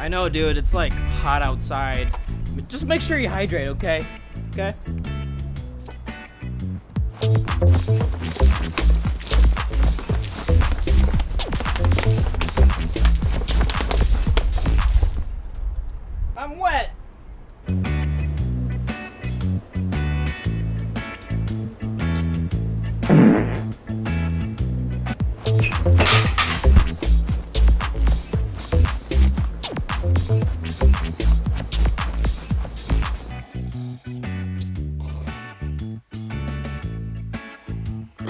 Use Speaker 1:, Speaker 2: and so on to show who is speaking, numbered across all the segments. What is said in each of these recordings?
Speaker 1: I know, dude. It's like hot outside. Just make sure you hydrate, okay? Okay? I'm wet.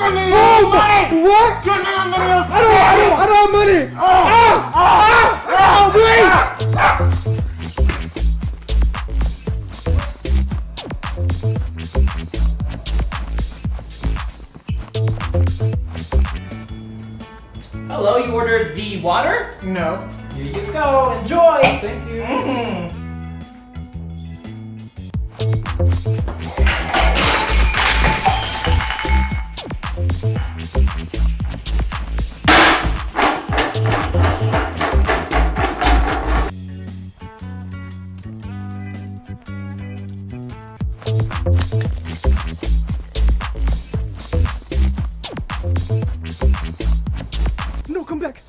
Speaker 2: Oh my! What? I don't, I don't, I don't have money! Ah! Ah! Ah! Wait!
Speaker 1: Hello, you ordered the water?
Speaker 2: No.
Speaker 1: Here you go. Enjoy.
Speaker 2: Thank you.
Speaker 1: Mm.
Speaker 2: No, come back.